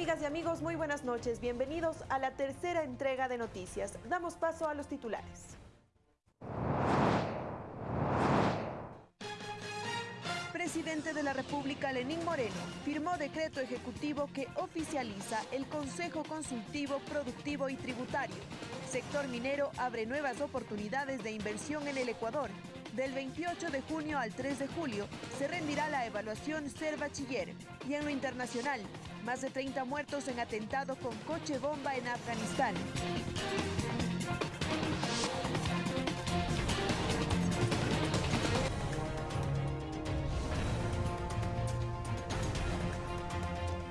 Amigas y amigos, muy buenas noches. Bienvenidos a la tercera entrega de noticias. Damos paso a los titulares. Presidente de la República, Lenín Moreno, firmó decreto ejecutivo que oficializa el Consejo Consultivo Productivo y Tributario. Sector minero abre nuevas oportunidades de inversión en el Ecuador. Del 28 de junio al 3 de julio se rendirá la evaluación Ser Bachiller. Y en lo internacional, más de 30 muertos en atentado con coche bomba en Afganistán.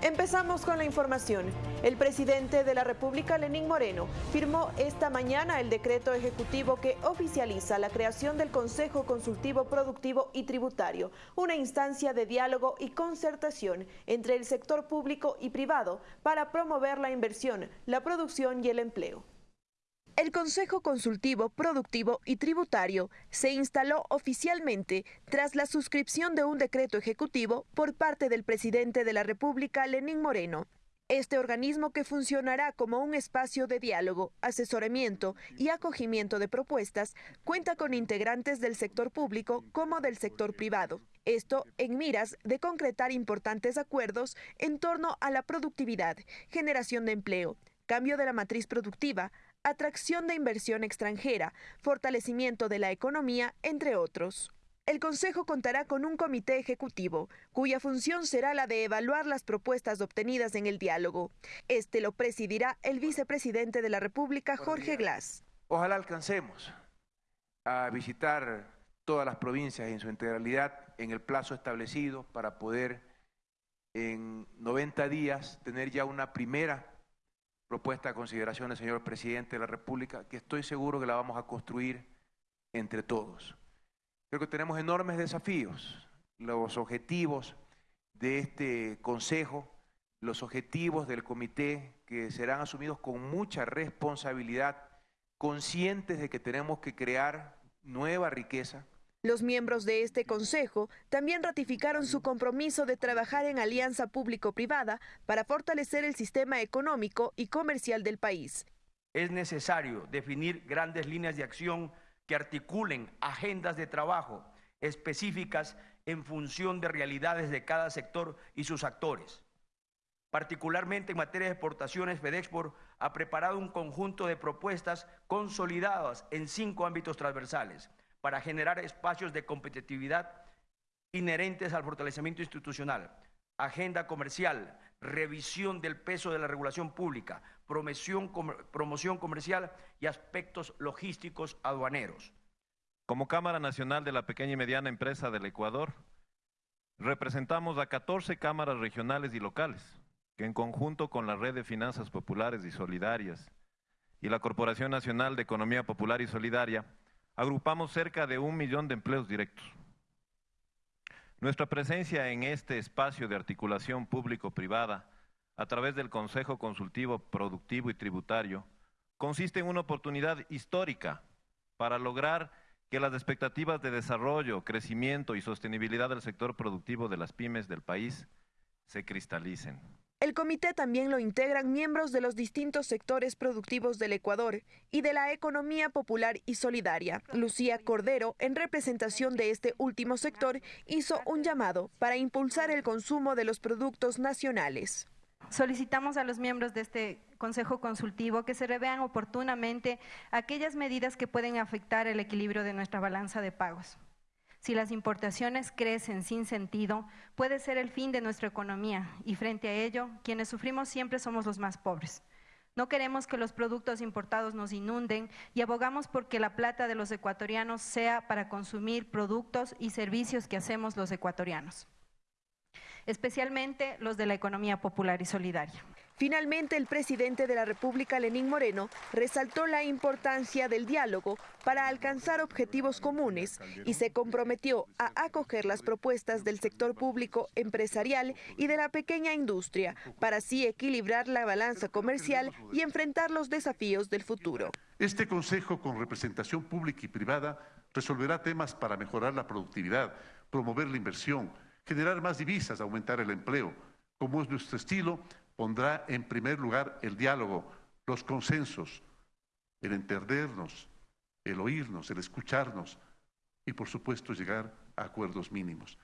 Empezamos con la información. El presidente de la República, Lenín Moreno, firmó esta mañana el decreto ejecutivo que oficializa la creación del Consejo Consultivo Productivo y Tributario, una instancia de diálogo y concertación entre el sector público y privado para promover la inversión, la producción y el empleo. El Consejo Consultivo Productivo y Tributario se instaló oficialmente tras la suscripción de un decreto ejecutivo por parte del presidente de la República, Lenín Moreno. Este organismo que funcionará como un espacio de diálogo, asesoramiento y acogimiento de propuestas cuenta con integrantes del sector público como del sector privado. Esto en miras de concretar importantes acuerdos en torno a la productividad, generación de empleo, cambio de la matriz productiva, atracción de inversión extranjera, fortalecimiento de la economía, entre otros. El Consejo contará con un comité ejecutivo, cuya función será la de evaluar las propuestas obtenidas en el diálogo. Este lo presidirá el vicepresidente de la República, Jorge Glass. Ojalá alcancemos a visitar todas las provincias en su integralidad en el plazo establecido para poder en 90 días tener ya una primera propuesta a consideración del señor presidente de la República, que estoy seguro que la vamos a construir entre todos. Creo que tenemos enormes desafíos, los objetivos de este Consejo, los objetivos del comité que serán asumidos con mucha responsabilidad, conscientes de que tenemos que crear nueva riqueza, los miembros de este Consejo también ratificaron su compromiso de trabajar en alianza público-privada para fortalecer el sistema económico y comercial del país. Es necesario definir grandes líneas de acción que articulen agendas de trabajo específicas en función de realidades de cada sector y sus actores. Particularmente en materia de exportaciones, FedExport ha preparado un conjunto de propuestas consolidadas en cinco ámbitos transversales para generar espacios de competitividad inherentes al fortalecimiento institucional, agenda comercial, revisión del peso de la regulación pública, promoción, comercial y aspectos logísticos aduaneros. Como Cámara Nacional de la Pequeña y Mediana Empresa del Ecuador, representamos a 14 cámaras regionales y locales, que en conjunto con la Red de Finanzas Populares y Solidarias y la Corporación Nacional de Economía Popular y Solidaria, agrupamos cerca de un millón de empleos directos. Nuestra presencia en este espacio de articulación público-privada a través del Consejo Consultivo Productivo y Tributario consiste en una oportunidad histórica para lograr que las expectativas de desarrollo, crecimiento y sostenibilidad del sector productivo de las pymes del país se cristalicen. El comité también lo integran miembros de los distintos sectores productivos del Ecuador y de la economía popular y solidaria. Lucía Cordero, en representación de este último sector, hizo un llamado para impulsar el consumo de los productos nacionales. Solicitamos a los miembros de este Consejo Consultivo que se revean oportunamente aquellas medidas que pueden afectar el equilibrio de nuestra balanza de pagos. Si las importaciones crecen sin sentido, puede ser el fin de nuestra economía y frente a ello, quienes sufrimos siempre somos los más pobres. No queremos que los productos importados nos inunden y abogamos por que la plata de los ecuatorianos sea para consumir productos y servicios que hacemos los ecuatorianos, especialmente los de la economía popular y solidaria. Finalmente, el presidente de la República, Lenín Moreno, resaltó la importancia del diálogo para alcanzar objetivos comunes y se comprometió a acoger las propuestas del sector público empresarial y de la pequeña industria para así equilibrar la balanza comercial y enfrentar los desafíos del futuro. Este consejo con representación pública y privada resolverá temas para mejorar la productividad, promover la inversión, generar más divisas, aumentar el empleo. Como es nuestro estilo, pondrá en primer lugar el diálogo, los consensos, el entendernos, el oírnos, el escucharnos y por supuesto llegar a acuerdos mínimos.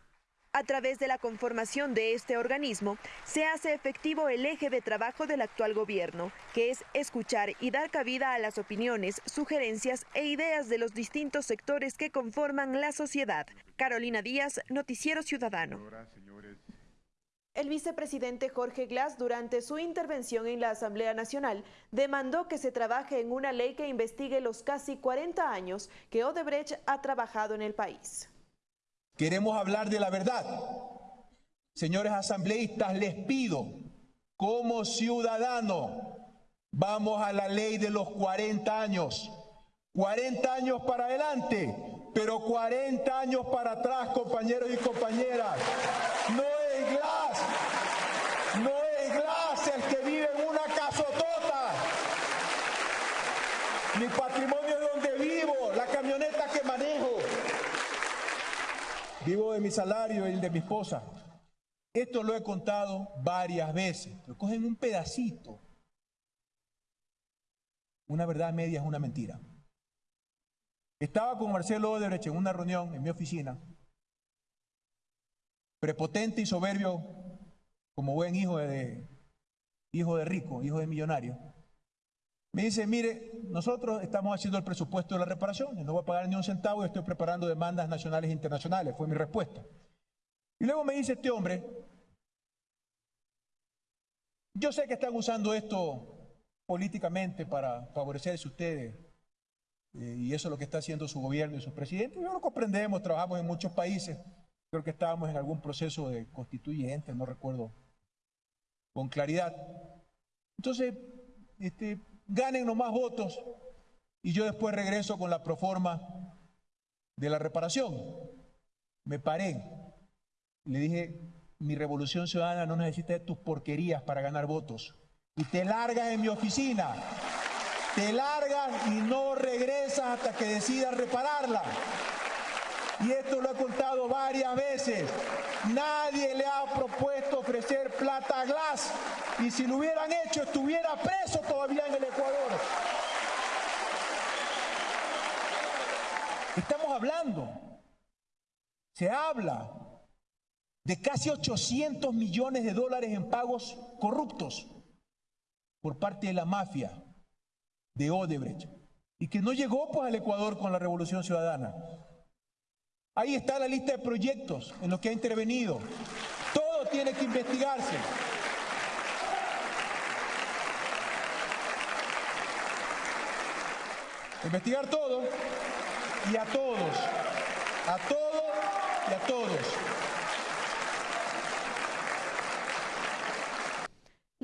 A través de la conformación de este organismo, se hace efectivo el eje de trabajo del actual gobierno, que es escuchar y dar cabida a las opiniones, sugerencias e ideas de los distintos sectores que conforman la sociedad. Carolina Díaz, Noticiero Ciudadano. El vicepresidente Jorge Glass, durante su intervención en la Asamblea Nacional, demandó que se trabaje en una ley que investigue los casi 40 años que Odebrecht ha trabajado en el país. Queremos hablar de la verdad. Señores asambleístas, les pido, como ciudadano, vamos a la ley de los 40 años. 40 años para adelante, pero 40 años para atrás, compañeros y compañeras. No es Glass, no es Glass el que vive en una casotota. Mi patrimonio es donde vivo, la camioneta que manejo. Vivo de mi salario y el de mi esposa. Esto lo he contado varias veces. Lo cogen un pedacito. Una verdad media es una mentira. Estaba con Marcelo Odebrecht en una reunión en mi oficina. Prepotente y soberbio, como buen hijo de, hijo de rico, hijo de millonario. Me dice, mire, nosotros estamos haciendo el presupuesto de la reparación, no voy a pagar ni un centavo y estoy preparando demandas nacionales e internacionales, fue mi respuesta. Y luego me dice este hombre, yo sé que están usando esto políticamente para favorecerse ustedes, eh, y eso es lo que está haciendo su gobierno y sus presidentes. Yo lo comprendemos, trabajamos en muchos países, creo que estábamos en algún proceso de constituyente, no recuerdo con claridad. Entonces, este, ganen más votos y yo después regreso con la proforma de la reparación. Me paré. Le dije, mi revolución ciudadana no necesita de tus porquerías para ganar votos. Y te largas en mi oficina. Te largas y no regresas hasta que decidas repararla. Y esto lo he contado varias veces. Nadie le ha propuesto ofrecer plata a Glass. Y si lo hubieran hecho, estuviera preso todavía en el Ecuador. Estamos hablando, se habla de casi 800 millones de dólares en pagos corruptos por parte de la mafia de Odebrecht y que no llegó pues al Ecuador con la Revolución Ciudadana. Ahí está la lista de proyectos en los que ha intervenido. Todo tiene que investigarse. Investigar todo y a todos, a todos y a todos.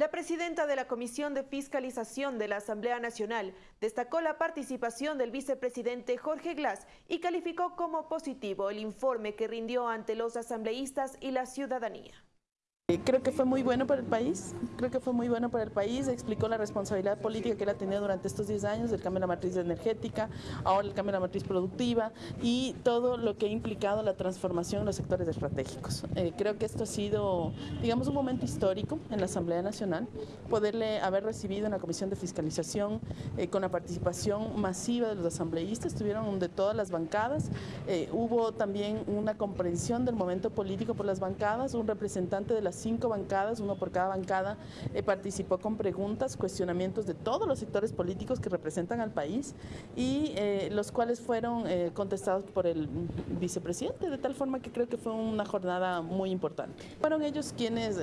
La presidenta de la Comisión de Fiscalización de la Asamblea Nacional destacó la participación del vicepresidente Jorge Glass y calificó como positivo el informe que rindió ante los asambleístas y la ciudadanía. Eh, creo que fue muy bueno para el país, creo que fue muy bueno para el país, explicó la responsabilidad política que él ha tenido durante estos 10 años, del cambio de la matriz energética, ahora el cambio de la matriz productiva y todo lo que ha implicado la transformación en los sectores estratégicos. Eh, creo que esto ha sido, digamos, un momento histórico en la Asamblea Nacional, poderle haber recibido en la Comisión de Fiscalización eh, con la participación masiva de los asambleístas, estuvieron de todas las bancadas, hubo también una comprensión del momento político por las bancadas, un representante de las cinco bancadas, uno por cada bancada, eh, participó con preguntas, cuestionamientos de todos los sectores políticos que representan al país y eh, los cuales fueron eh, contestados por el vicepresidente, de tal forma que creo que fue una jornada muy importante. Fueron ellos quienes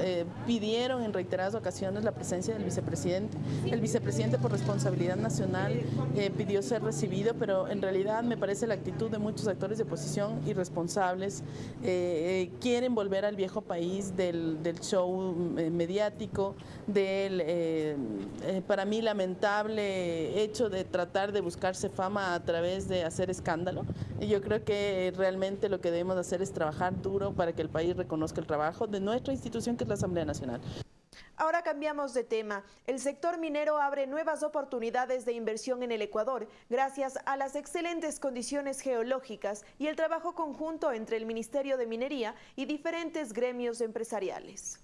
pidieron en reiteradas ocasiones la presencia del vicepresidente. El vicepresidente por responsabilidad nacional pidió ser recibido, pero en realidad me parece la actitud de muchos actores de oposición irresponsables, quieren volver al viejo país del show eh, mediático, del, eh, eh, para mí, lamentable hecho de tratar de buscarse fama a través de hacer escándalo. Y yo creo que realmente lo que debemos hacer es trabajar duro para que el país reconozca el trabajo de nuestra institución, que es la Asamblea Nacional. Ahora cambiamos de tema. El sector minero abre nuevas oportunidades de inversión en el Ecuador gracias a las excelentes condiciones geológicas y el trabajo conjunto entre el Ministerio de Minería y diferentes gremios empresariales.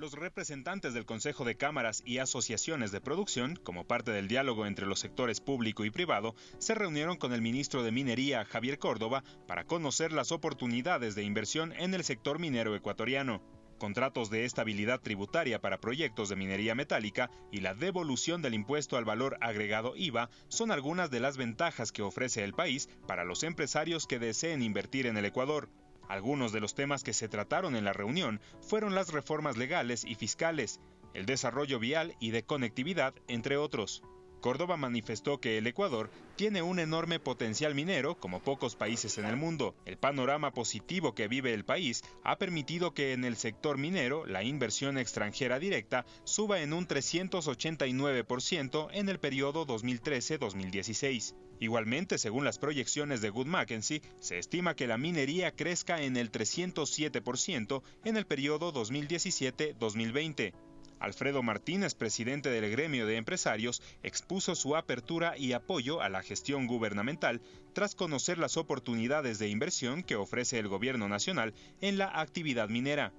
Los representantes del Consejo de Cámaras y asociaciones de producción, como parte del diálogo entre los sectores público y privado, se reunieron con el ministro de Minería, Javier Córdoba, para conocer las oportunidades de inversión en el sector minero ecuatoriano. Contratos de estabilidad tributaria para proyectos de minería metálica y la devolución del impuesto al valor agregado IVA son algunas de las ventajas que ofrece el país para los empresarios que deseen invertir en el Ecuador. Algunos de los temas que se trataron en la reunión fueron las reformas legales y fiscales, el desarrollo vial y de conectividad, entre otros. Córdoba manifestó que el Ecuador tiene un enorme potencial minero como pocos países en el mundo. El panorama positivo que vive el país ha permitido que en el sector minero la inversión extranjera directa suba en un 389% en el periodo 2013-2016. Igualmente, según las proyecciones de Good Mackenzie, se estima que la minería crezca en el 307% en el periodo 2017-2020. Alfredo Martínez, presidente del gremio de empresarios, expuso su apertura y apoyo a la gestión gubernamental tras conocer las oportunidades de inversión que ofrece el gobierno nacional en la actividad minera.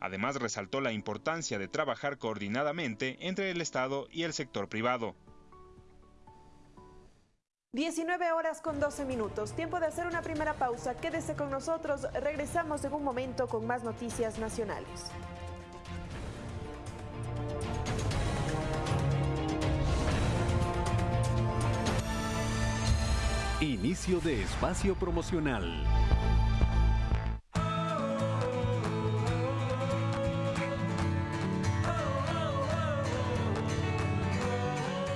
Además, resaltó la importancia de trabajar coordinadamente entre el Estado y el sector privado. 19 horas con 12 minutos. Tiempo de hacer una primera pausa. Quédese con nosotros. Regresamos en un momento con más noticias nacionales. Inicio de espacio promocional.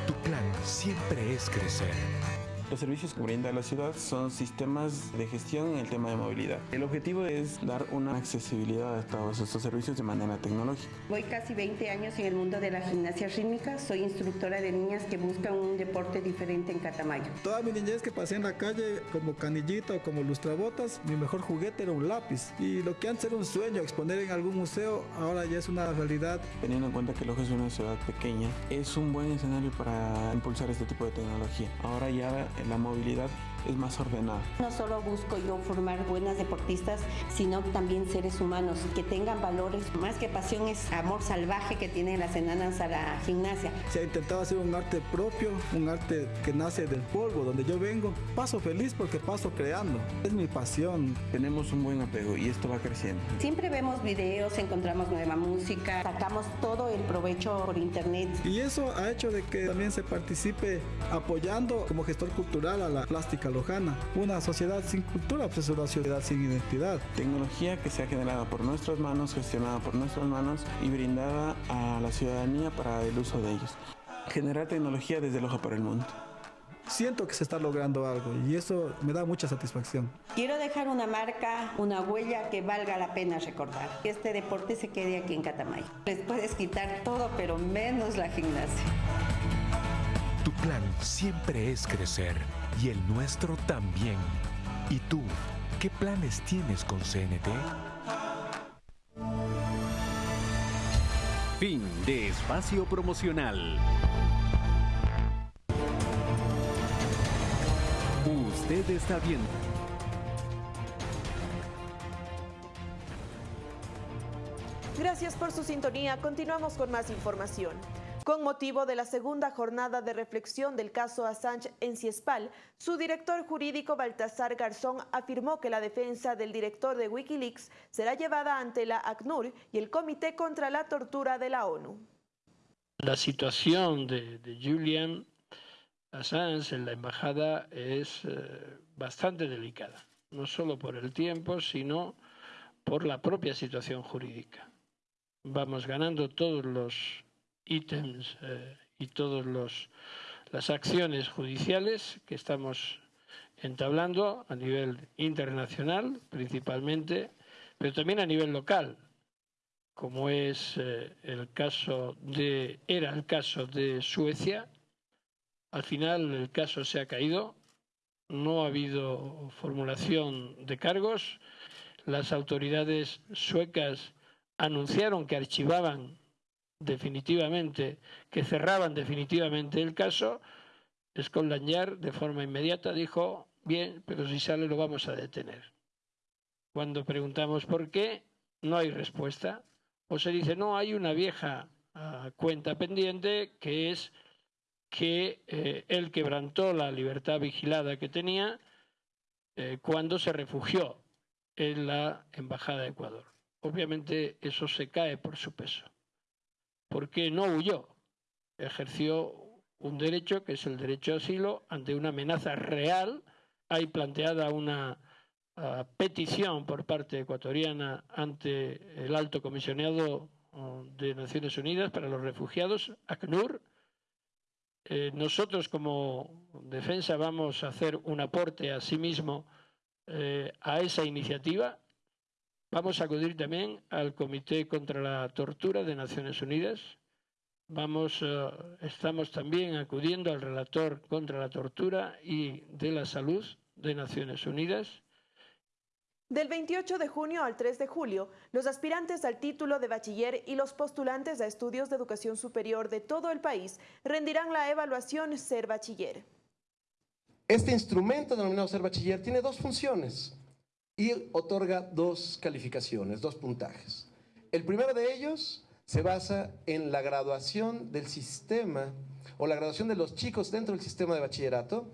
Tu plan siempre es crecer los servicios que brinda la ciudad son sistemas de gestión en el tema de movilidad. El objetivo es dar una accesibilidad a todos estos servicios de manera tecnológica. Voy casi 20 años en el mundo de la gimnasia rítmica. Soy instructora de niñas que buscan un deporte diferente en Catamayo. Toda mi niñez que pasé en la calle como canillita o como lustrabotas, mi mejor juguete era un lápiz. Y lo que antes era un sueño, exponer en algún museo, ahora ya es una realidad. Teniendo en cuenta que Loja es una ciudad pequeña, es un buen escenario para impulsar este tipo de tecnología. Ahora ya la movilidad es más ordenada. No solo busco yo formar buenas deportistas, sino también seres humanos que tengan valores. Más que pasión es amor salvaje que tienen las enanas a la gimnasia. Se ha intentado hacer un arte propio, un arte que nace del polvo, donde yo vengo. Paso feliz porque paso creando. Es mi pasión. Tenemos un buen apego y esto va creciendo. Siempre vemos videos, encontramos nueva música, sacamos todo el provecho por internet. Y eso ha hecho de que también se participe apoyando como gestor cultural a la plástica Lojana. Una sociedad sin cultura pues es una sociedad sin identidad. Tecnología que se ha generado por nuestras manos, gestionada por nuestras manos y brindada a la ciudadanía para el uso de ellos. Generar tecnología desde Loja para el mundo siento que se está logrando algo y eso me da mucha satisfacción. Quiero dejar una marca, una huella que valga la pena recordar. Que este deporte se quede aquí en Catamayo. Les puedes quitar todo, pero menos la gimnasia. Plan siempre es crecer y el nuestro también. ¿Y tú, qué planes tienes con CNT? Fin de espacio promocional. Usted está viendo. Gracias por su sintonía. Continuamos con más información. Con motivo de la segunda jornada de reflexión del caso Assange en Ciespal, su director jurídico Baltasar Garzón afirmó que la defensa del director de Wikileaks será llevada ante la ACNUR y el Comité contra la Tortura de la ONU. La situación de, Julian Assange en la embajada es eh, bastante delicada, no solo por el tiempo, sino por la propia situación jurídica. Vamos ganando todos los ítems eh, y todas las acciones judiciales que estamos entablando a nivel internacional principalmente, pero también a nivel local, como es eh, el caso de, era el caso de Suecia. Al final el caso se ha caído, no ha habido formulación de cargos, las autoridades suecas anunciaron que archivaban definitivamente, que cerraban definitivamente el caso, Scotland Yard de forma inmediata dijo, bien, pero si sale lo vamos a detener. Cuando preguntamos por qué, no hay respuesta. o se dice, no, hay una vieja ah, cuenta pendiente que es que eh, él quebrantó la libertad vigilada que tenía eh, cuando se refugió en la Embajada de Ecuador. Obviamente eso se cae por su peso, porque no huyó, ejerció un derecho que es el derecho a asilo ante una amenaza real. Hay planteada una ah, petición por parte ecuatoriana ante el alto comisionado ah, de Naciones Unidas para los refugiados, ACNUR, eh, nosotros como defensa vamos a hacer un aporte a sí mismo eh, a esa iniciativa. Vamos a acudir también al Comité contra la Tortura de Naciones Unidas. Vamos, eh, estamos también acudiendo al relator contra la tortura y de la salud de Naciones Unidas del 28 de junio al 3 de julio, los aspirantes al título de bachiller y los postulantes a estudios de educación superior de todo el país rendirán la evaluación Ser Bachiller. Este instrumento denominado Ser Bachiller tiene dos funciones y otorga dos calificaciones, dos puntajes. El primero de ellos se basa en la graduación del sistema o la graduación de los chicos dentro del sistema de bachillerato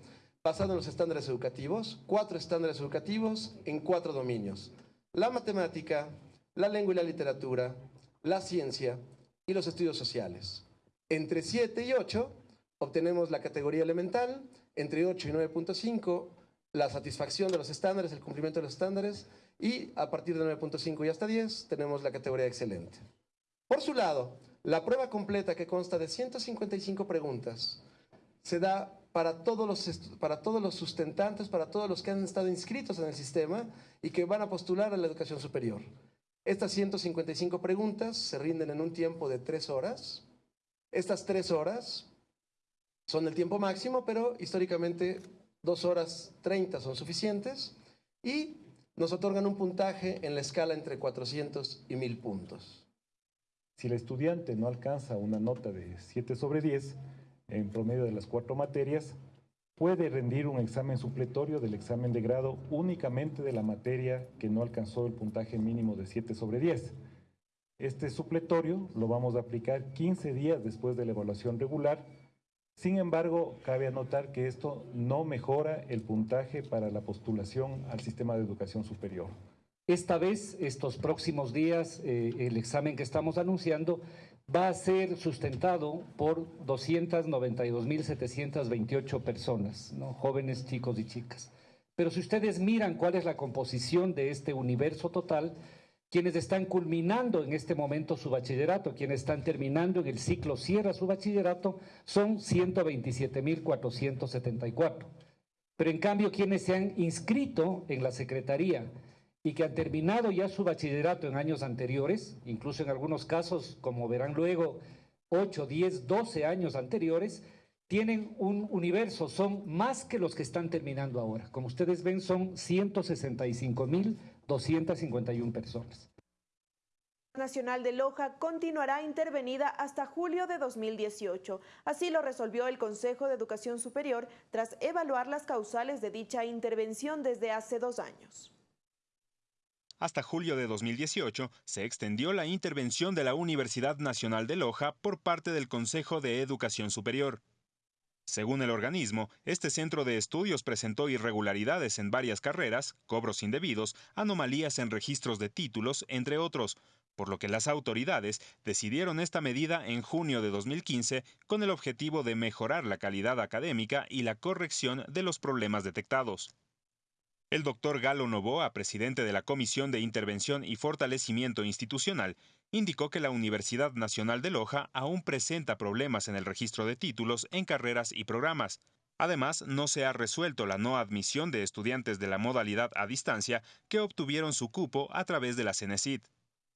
basado en los estándares educativos, cuatro estándares educativos en cuatro dominios. La matemática, la lengua y la literatura, la ciencia y los estudios sociales. Entre 7 y 8 obtenemos la categoría elemental, entre 8 y 9.5 la satisfacción de los estándares, el cumplimiento de los estándares, y a partir de 9.5 y hasta 10 tenemos la categoría excelente. Por su lado, la prueba completa que consta de 155 preguntas se da para todos, los, para todos los sustentantes, para todos los que han estado inscritos en el sistema y que van a postular a la educación superior. Estas 155 preguntas se rinden en un tiempo de tres horas. Estas tres horas son el tiempo máximo, pero históricamente dos horas 30 son suficientes y nos otorgan un puntaje en la escala entre 400 y 1000 puntos. Si el estudiante no alcanza una nota de 7 sobre 10, en promedio de las cuatro materias, puede rendir un examen supletorio del examen de grado únicamente de la materia que no alcanzó el puntaje mínimo de 7 sobre 10. Este supletorio lo vamos a aplicar 15 días después de la evaluación regular. Sin embargo, cabe anotar que esto no mejora el puntaje para la postulación al sistema de educación superior. Esta vez, estos próximos días, eh, el examen que estamos anunciando va a ser sustentado por 292.728 personas, jóvenes, chicos y chicas. Pero si ustedes miran cuál es la composición de este universo total, quienes están culminando en este momento su bachillerato, quienes están terminando en el ciclo cierra su bachillerato, son 127.474. Pero en cambio, quienes se han inscrito en la Secretaría y que han terminado ya su bachillerato en años anteriores, incluso en algunos casos, como verán luego, 8, 10, 12 años anteriores, tienen un universo, son más que los que están terminando ahora. Como ustedes ven, son 165.251 personas. Nacional de Loja continuará intervenida hasta julio de 2018. Así lo resolvió el Consejo de Educación Superior tras evaluar las causales de dicha intervención desde hace dos años. Hasta julio de 2018 se extendió la intervención de la Universidad Nacional de Loja por parte del Consejo de Educación Superior. Según el organismo, este centro de estudios presentó irregularidades en varias carreras, cobros indebidos, anomalías en registros de títulos, entre otros, por lo que las autoridades decidieron esta medida en junio de 2015 con el objetivo de mejorar la calidad académica y la corrección de los problemas detectados. El doctor Galo Novoa, presidente de la Comisión de Intervención y Fortalecimiento Institucional, indicó que la Universidad Nacional de Loja aún presenta problemas en el registro de títulos en carreras y programas. Además, no se ha resuelto la no admisión de estudiantes de la modalidad a distancia que obtuvieron su cupo a través de la CENESID.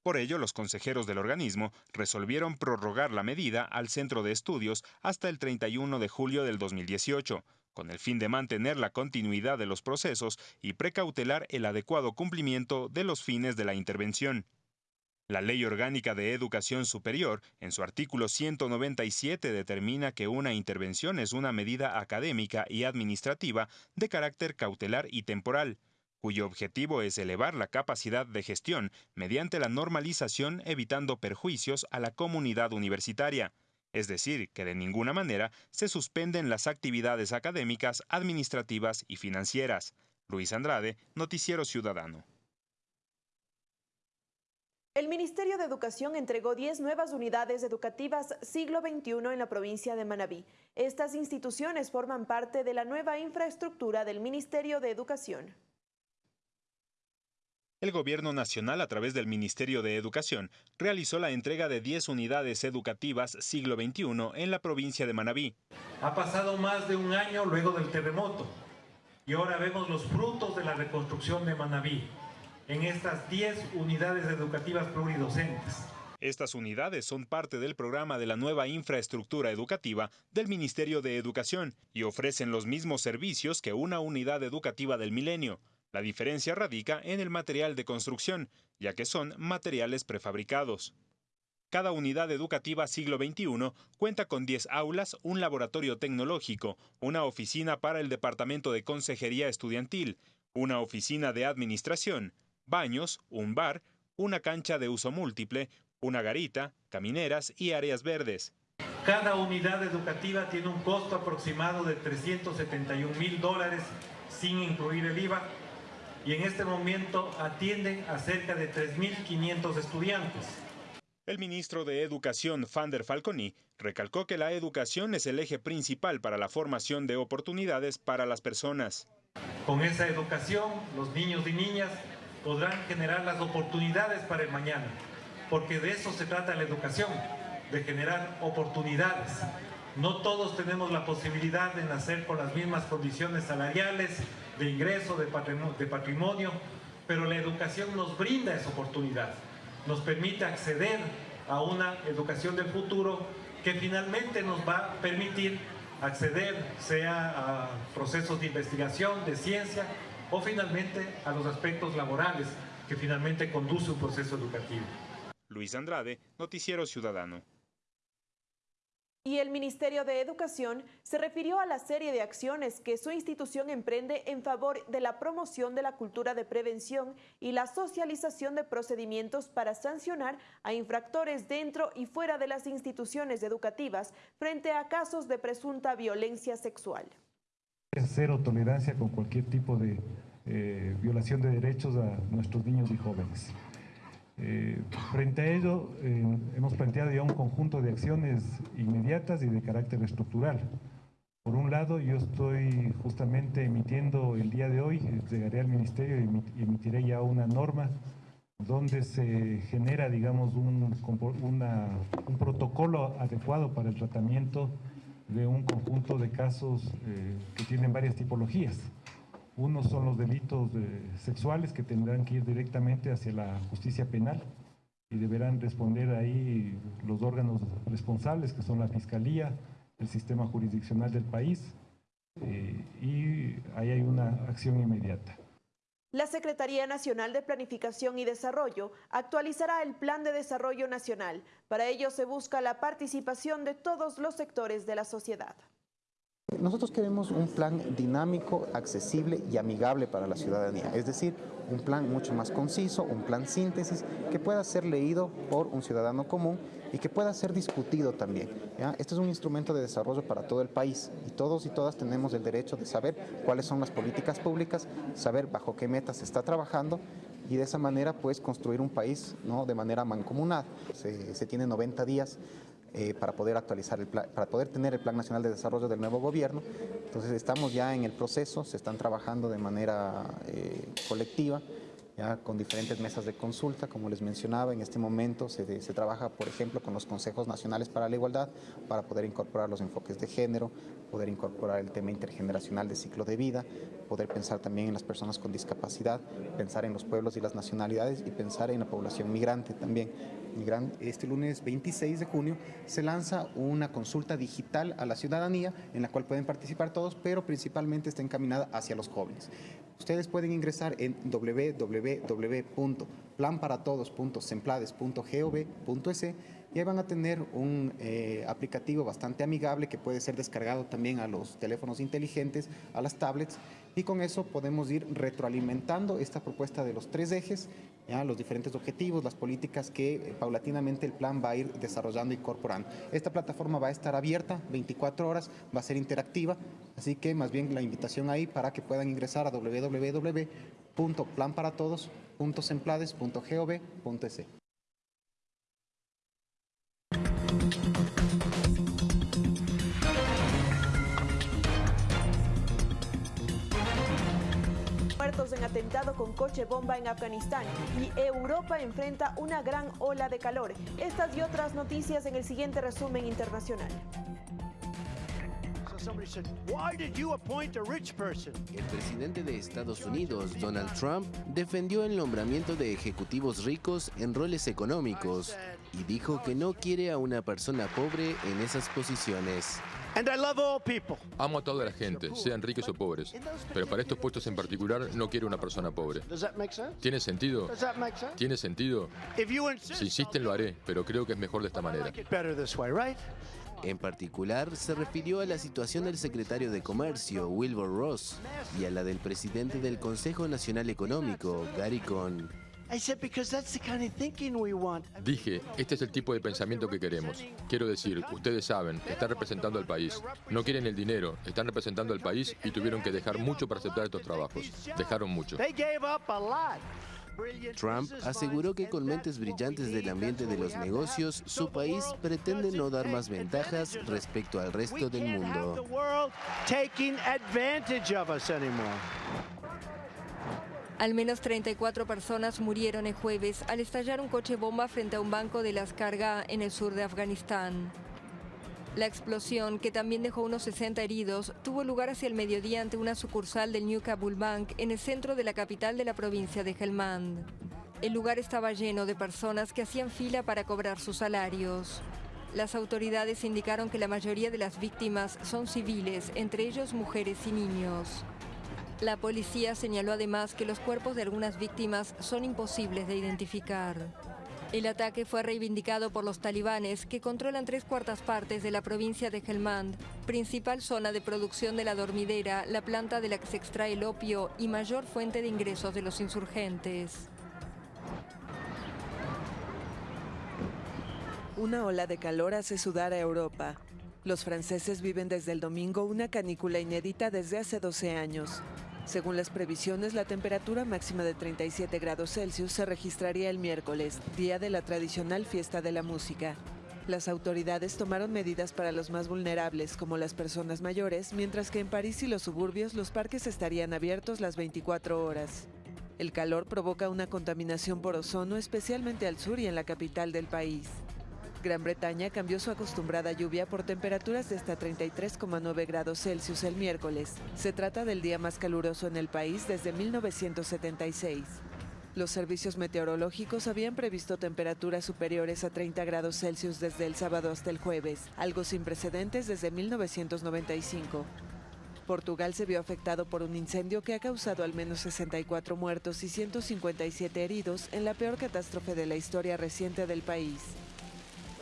Por ello, los consejeros del organismo resolvieron prorrogar la medida al centro de estudios hasta el 31 de julio del 2018 con el fin de mantener la continuidad de los procesos y precautelar el adecuado cumplimiento de los fines de la intervención. La Ley Orgánica de Educación Superior, en su artículo 197, determina que una intervención es una medida académica y administrativa de carácter cautelar y temporal, cuyo objetivo es elevar la capacidad de gestión mediante la normalización evitando perjuicios a la comunidad universitaria es decir, que de ninguna manera se suspenden las actividades académicas, administrativas y financieras. Luis Andrade, Noticiero Ciudadano. El Ministerio de Educación entregó 10 nuevas unidades educativas siglo XXI en la provincia de Manabí. Estas instituciones forman parte de la nueva infraestructura del Ministerio de Educación. El Gobierno Nacional, a través del Ministerio de Educación, realizó la entrega de 10 unidades educativas siglo XXI en la provincia de Manabí. Ha pasado más de un año luego del terremoto y ahora vemos los frutos de la reconstrucción de Manabí en estas 10 unidades educativas pluridocentes. Estas unidades son parte del programa de la nueva infraestructura educativa del Ministerio de Educación y ofrecen los mismos servicios que una unidad educativa del milenio la diferencia radica en el material de construcción, ya que son materiales prefabricados. Cada unidad educativa siglo XXI cuenta con 10 aulas, un laboratorio tecnológico, una oficina para el Departamento de Consejería Estudiantil, una oficina de administración, baños, un bar, una cancha de uso múltiple, una garita, camineras y áreas verdes. Cada unidad educativa tiene un costo aproximado de 371 mil dólares sin incluir el IVA y en este momento atienden a cerca de 3.500 estudiantes. El ministro de Educación, Fander Falconi, recalcó que la educación es el eje principal para la formación de oportunidades para las personas. Con esa educación, los niños y niñas podrán generar las oportunidades para el mañana, porque de eso se trata la educación, de generar oportunidades. No todos tenemos la posibilidad de nacer con las mismas condiciones salariales, de ingreso, de patrimonio, pero la educación nos brinda esa oportunidad, nos permite acceder a una educación del futuro que finalmente nos va a permitir acceder sea a procesos de investigación, de ciencia o finalmente a los aspectos laborales que finalmente conduce un proceso educativo. Luis Andrade, Noticiero Ciudadano y el Ministerio de Educación se refirió a la serie de acciones que su institución emprende en favor de la promoción de la cultura de prevención y la socialización de procedimientos para sancionar a infractores dentro y fuera de las instituciones educativas frente a casos de presunta violencia sexual. Cero tolerancia con cualquier tipo de eh, violación de derechos a nuestros niños y jóvenes. Eh, frente a ello, eh, hemos planteado ya un conjunto de acciones inmediatas y de carácter estructural. Por un lado, yo estoy justamente emitiendo el día de hoy, llegaré al Ministerio y emitiré ya una norma donde se genera, digamos, un, un protocolo adecuado para el tratamiento de un conjunto de casos eh, que tienen varias tipologías. Uno son los delitos sexuales que tendrán que ir directamente hacia la justicia penal y deberán responder ahí los órganos responsables, que son la Fiscalía, el sistema jurisdiccional del país, eh, y ahí hay una acción inmediata. La Secretaría Nacional de Planificación y Desarrollo actualizará el Plan de Desarrollo Nacional. Para ello se busca la participación de todos los sectores de la sociedad. Nosotros queremos un plan dinámico, accesible y amigable para la ciudadanía, es decir, un plan mucho más conciso, un plan síntesis que pueda ser leído por un ciudadano común y que pueda ser discutido también. Este es un instrumento de desarrollo para todo el país y todos y todas tenemos el derecho de saber cuáles son las políticas públicas, saber bajo qué metas se está trabajando y de esa manera pues construir un país ¿no? de manera mancomunada. Se, se tiene 90 días eh, para poder actualizar el para poder tener el Plan Nacional de Desarrollo del nuevo gobierno. Entonces estamos ya en el proceso, se están trabajando de manera eh, colectiva con diferentes mesas de consulta, como les mencionaba, en este momento se, se, trabaja, por ejemplo, con los consejos nacionales para la igualdad, para poder incorporar los enfoques de género, poder incorporar el tema intergeneracional de ciclo de vida, poder pensar también en las personas con discapacidad, pensar en los pueblos y las nacionalidades y pensar en la población migrante también. Este lunes 26 de junio se lanza una consulta digital a la ciudadanía en la cual pueden participar todos, pero principalmente está encaminada hacia los jóvenes. Ustedes pueden ingresar en www.planparatodos.semplades.gov.es y ahí van a tener un eh, aplicativo bastante amigable que puede ser descargado también a los teléfonos inteligentes, a las tablets y con eso podemos ir retroalimentando esta propuesta de los tres ejes, ¿ya? los diferentes objetivos, las políticas que eh, paulatinamente el plan va a ir desarrollando y incorporando. Esta plataforma va a estar abierta 24 horas, va a ser interactiva, así que más bien la invitación ahí para que puedan ingresar a www.planparatodos.semplades.gov.es. muertos en atentado con coche bomba en Afganistán y Europa enfrenta una gran ola de calor. Estas y otras noticias en el siguiente resumen internacional. El presidente de Estados Unidos, Donald Trump, defendió el nombramiento de ejecutivos ricos en roles económicos y dijo que no quiere a una persona pobre en esas posiciones. Amo a toda la gente, sean ricos o pobres, pero para estos puestos en particular no quiero una persona pobre. ¿Tiene sentido? ¿Tiene sentido? Si insisten lo haré, pero creo que es mejor de esta manera. En particular, se refirió a la situación del secretario de Comercio, Wilbur Ross, y a la del presidente del Consejo Nacional Económico, Gary Cohn. Dije, este es el tipo de pensamiento que queremos. Quiero decir, ustedes saben, están representando al país. No quieren el dinero, están representando al país y tuvieron que dejar mucho para aceptar estos trabajos. Dejaron mucho. Trump aseguró que con mentes brillantes del ambiente de los negocios, su país pretende no dar más ventajas respecto al resto del mundo. Al menos 34 personas murieron el jueves al estallar un coche bomba frente a un banco de las cargas en el sur de Afganistán. La explosión, que también dejó unos 60 heridos, tuvo lugar hacia el mediodía ante una sucursal del New Kabul Bank en el centro de la capital de la provincia de Helmand. El lugar estaba lleno de personas que hacían fila para cobrar sus salarios. Las autoridades indicaron que la mayoría de las víctimas son civiles, entre ellos mujeres y niños. La policía señaló además que los cuerpos de algunas víctimas son imposibles de identificar. El ataque fue reivindicado por los talibanes, que controlan tres cuartas partes de la provincia de Helmand, principal zona de producción de la dormidera, la planta de la que se extrae el opio y mayor fuente de ingresos de los insurgentes. Una ola de calor hace sudar a Europa. Los franceses viven desde el domingo una canícula inédita desde hace 12 años. Según las previsiones, la temperatura máxima de 37 grados Celsius se registraría el miércoles, día de la tradicional fiesta de la música. Las autoridades tomaron medidas para los más vulnerables, como las personas mayores, mientras que en París y los suburbios los parques estarían abiertos las 24 horas. El calor provoca una contaminación por ozono, especialmente al sur y en la capital del país. Gran Bretaña cambió su acostumbrada lluvia por temperaturas de hasta 33,9 grados Celsius el miércoles. Se trata del día más caluroso en el país desde 1976. Los servicios meteorológicos habían previsto temperaturas superiores a 30 grados Celsius desde el sábado hasta el jueves, algo sin precedentes desde 1995. Portugal se vio afectado por un incendio que ha causado al menos 64 muertos y 157 heridos en la peor catástrofe de la historia reciente del país.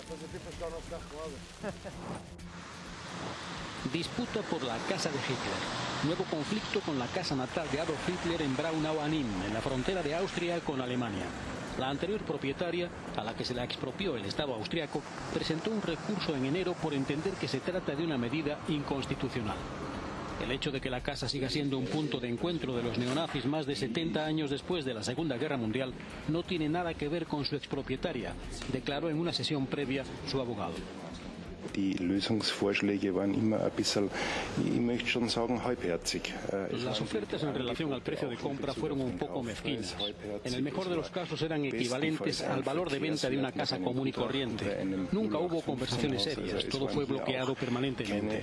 Disputa por la casa de Hitler. Nuevo conflicto con la casa natal de Adolf Hitler en Braunau an Inn, en la frontera de Austria con Alemania. La anterior propietaria, a la que se la expropió el Estado austriaco, presentó un recurso en enero por entender que se trata de una medida inconstitucional. El hecho de que la casa siga siendo un punto de encuentro de los neonazis más de 70 años después de la Segunda Guerra Mundial no tiene nada que ver con su expropietaria, declaró en una sesión previa su abogado. Las ofertas en relación al precio de compra fueron un poco mezquinas. En el mejor de los casos eran equivalentes al valor de venta de una casa común y corriente. Nunca hubo conversaciones serias, todo fue bloqueado permanentemente.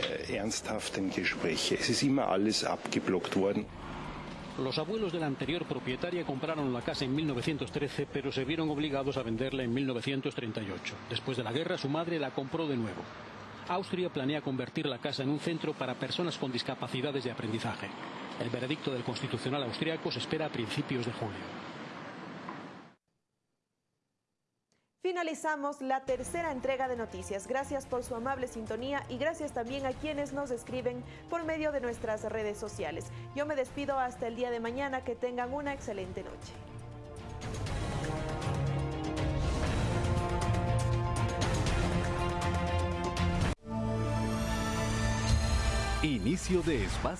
Los abuelos de la anterior propietaria compraron la casa en 1913, pero se vieron obligados a venderla en 1938. Después de la guerra, su madre la compró de nuevo. Austria planea convertir la casa en un centro para personas con discapacidades de aprendizaje. El veredicto del Constitucional austriaco se espera a principios de julio. Finalizamos la tercera entrega de noticias. Gracias por su amable sintonía y gracias también a quienes nos escriben por medio de nuestras redes sociales. Yo me despido hasta el día de mañana. Que tengan una excelente noche. Inicio de espacio.